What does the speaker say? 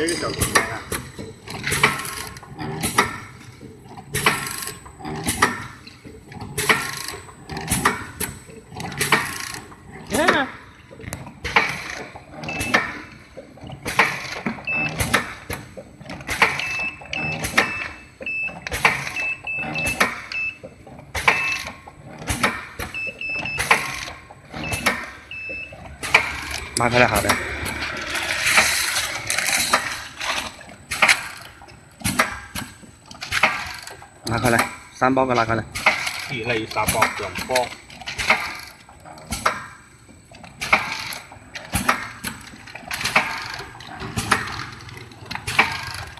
这个小空间啊。你看看。拿开来好的。拿开来，三包给拿开来。一类三包，两包。